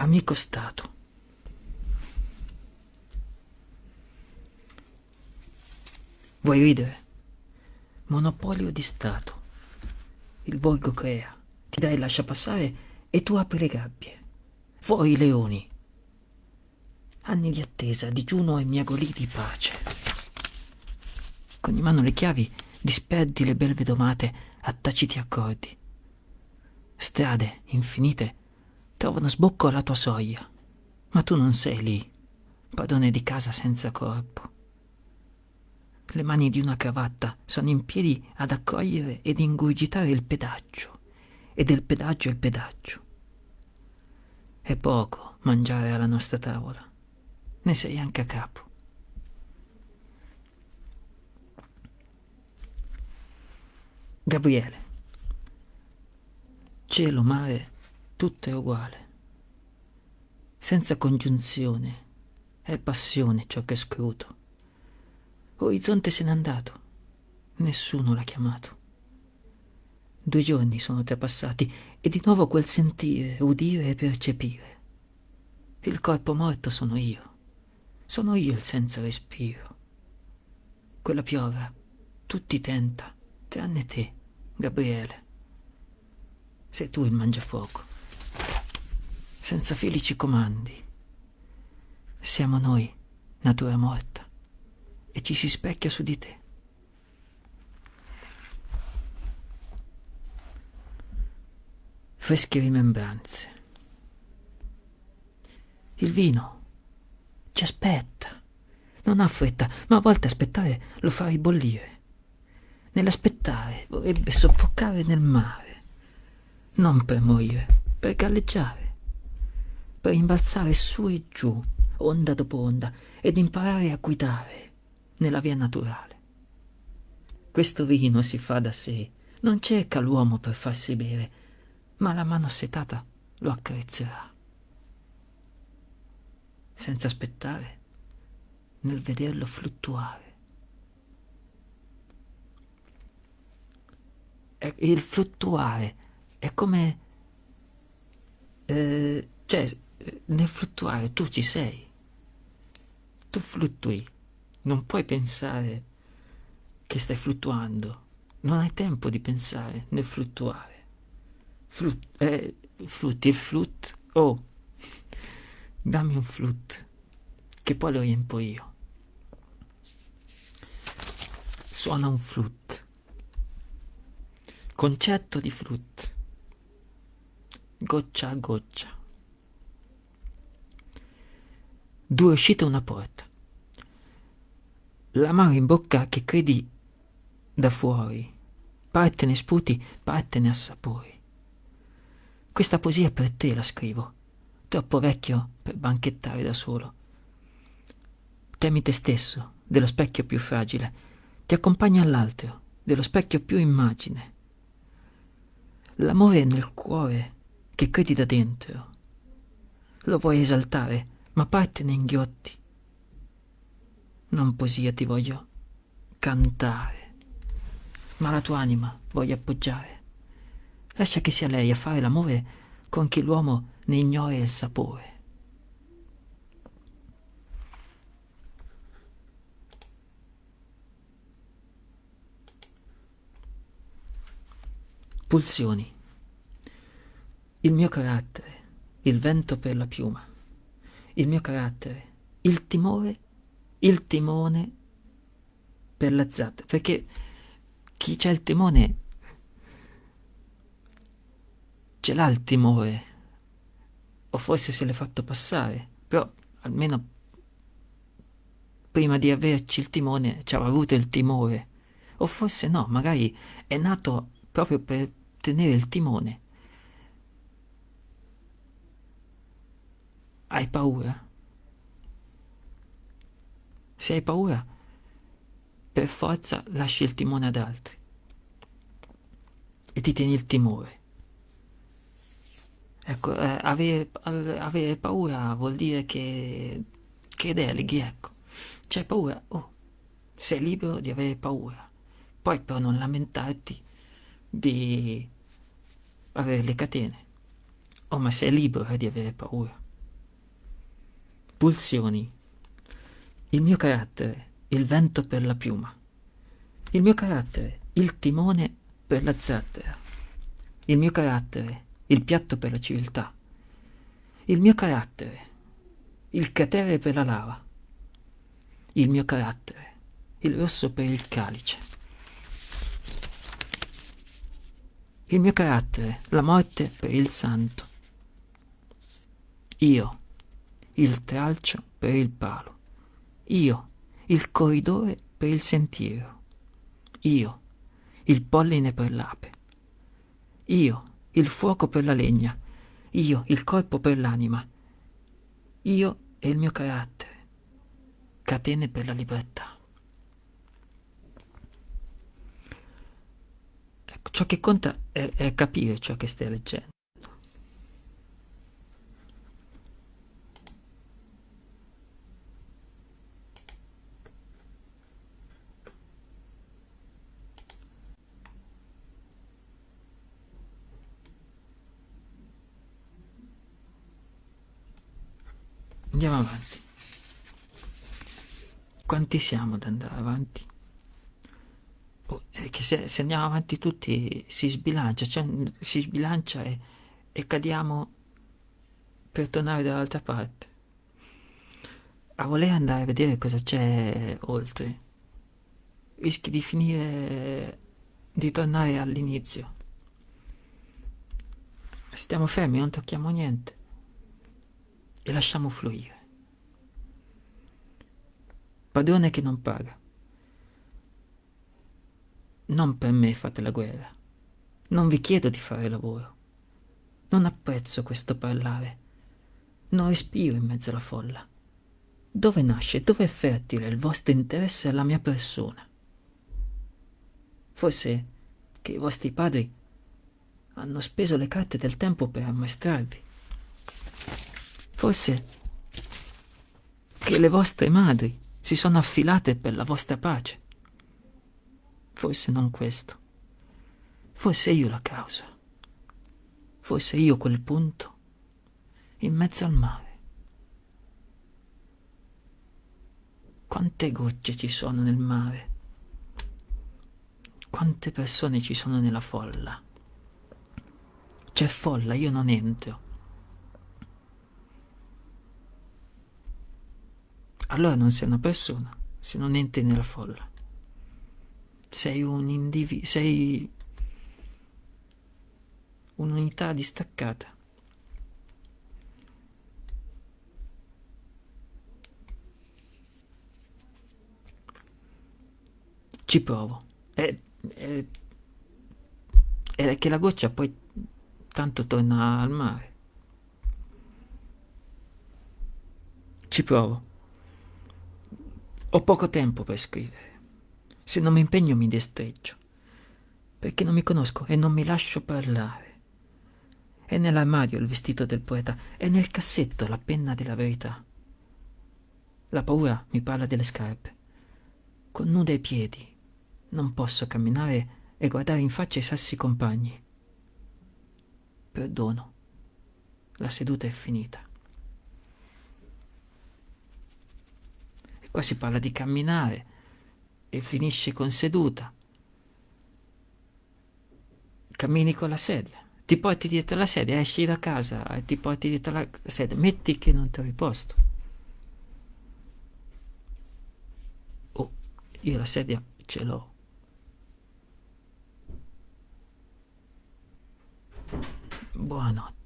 Amico Stato. Vuoi ridere? Monopolio di Stato. Il borgo crea, ti dai lascia passare e tu apri le gabbie. Fuori i leoni. Anni di attesa, digiuno e miagolì di pace. Con in mano le chiavi disperdi le belve domate a taciti accordi. Strade infinite trovano sbocco alla tua soglia, ma tu non sei lì, padrone di casa senza corpo. Le mani di una cravatta sono in piedi ad accogliere ed ingurgitare il pedaggio, e del pedaggio il pedaggio. È poco mangiare alla nostra tavola, ne sei anche a capo. Gabriele. Cielo, mare, tutto è uguale. Senza congiunzione, è passione ciò che scruto. Orizzonte se n'è andato, nessuno l'ha chiamato. Due giorni sono trapassati e di nuovo quel sentire, udire e percepire. Il corpo morto sono io, sono io il senza respiro. Quella piova, tutti tenta, tranne te, Gabriele. Sei tu il mangiafuoco. Senza fili ci comandi. Siamo noi, natura morta, e ci si specchia su di te. Fresche rimembranze. Il vino ci aspetta. Non ha fretta, ma a volte aspettare lo fa ribollire. Nell'aspettare vorrebbe soffocare nel mare non per morire, per galleggiare, per imbalzare su e giù, onda dopo onda, ed imparare a guidare nella via naturale. Questo vino si fa da sé, non cerca l'uomo per farsi bere, ma la mano setata lo accarezzerà. Senza aspettare, nel vederlo fluttuare. E il fluttuare è come... Eh, cioè, nel fluttuare tu ci sei. Tu fluttui. Non puoi pensare che stai fluttuando. Non hai tempo di pensare nel fluttuare. Flut, eh, flutti, il flut. Oh, dammi un flut, che poi lo riempo io. Suona un flut. Concetto di flut goccia a goccia. Due uscite e una porta. L'amaro in bocca che credi da fuori, parte ne sputi, parte ne assapori. Questa poesia per te la scrivo, troppo vecchio per banchettare da solo. Temi te stesso, dello specchio più fragile, ti accompagna all'altro, dello specchio più immagine. L'amore nel cuore che credi da dentro. Lo vuoi esaltare, ma parte ne inghiotti. Non poesia ti voglio cantare, ma la tua anima voglio appoggiare. Lascia che sia lei a fare l'amore con chi l'uomo ne ignora il sapore. Pulsioni il mio carattere, il vento per la piuma, il mio carattere, il timore, il timone per la zatta, perché chi c'ha il timone ce l'ha il timore, o forse se l'è fatto passare, però almeno prima di averci il timone ci aveva avuto il timore, o forse no, magari è nato proprio per tenere il timone. Hai paura? Se hai paura, per forza lasci il timone ad altri e ti tieni il timore. Ecco, eh, avere, avere, paura vuol dire che, che deleghi, ecco. C'hai paura, oh, sei libero di avere paura. Poi però non lamentarti di avere le catene. Oh, ma sei libero di avere paura. Pulsioni. Il mio carattere, il vento per la piuma. Il mio carattere, il timone per la zattera. Il mio carattere, il piatto per la civiltà. Il mio carattere, il cratere per la lava. Il mio carattere, il rosso per il calice. Il mio carattere, la morte per il santo. Io, il tralcio per il palo. Io, il corridore per il sentiero. Io, il polline per l'ape. Io, il fuoco per la legna. Io, il corpo per l'anima. Io e il mio carattere. Catene per la libertà. Ecco, ciò che conta è, è capire ciò che stai leggendo. Andiamo avanti. Quanti siamo ad andare avanti? Oh, se, se, andiamo avanti tutti si sbilancia, cioè si sbilancia e, e cadiamo per tornare dall'altra parte. A voler andare a vedere cosa c'è oltre, rischi di finire di tornare all'inizio. Stiamo fermi, non tocchiamo niente e lasciamo fluire. Padrone che non paga. Non per me fate la guerra. Non vi chiedo di fare lavoro. Non apprezzo questo parlare. Non respiro in mezzo alla folla. Dove nasce, dove è fertile il vostro interesse alla mia persona? Forse che i vostri padri hanno speso le carte del tempo per ammaestrarvi. Forse che le vostre madri si sono affilate per la vostra pace. Forse non questo. Forse io la causa. Forse io quel punto in mezzo al mare. Quante gocce ci sono nel mare? Quante persone ci sono nella folla? C'è folla, io non entro. Allora non sei una persona, se non entri nella folla. Sei un individuo, sei un'unità distaccata. Ci provo. È, è, è che la goccia poi tanto torna al mare. Ci provo. Ho poco tempo per scrivere. Se non mi impegno mi destreggio, perché non mi conosco e non mi lascio parlare. È nell'armadio il vestito del poeta, è nel cassetto la penna della verità. La paura mi parla delle scarpe. Con nude ai piedi non posso camminare e guardare in faccia i sassi compagni. Perdono. La seduta è finita. Qua si parla di camminare e finisce con seduta. Cammini con la sedia, ti porti dietro la sedia, esci da casa e ti porti dietro la sedia. Metti che non trovi posto. Oh, io la sedia ce l'ho. Buonanotte.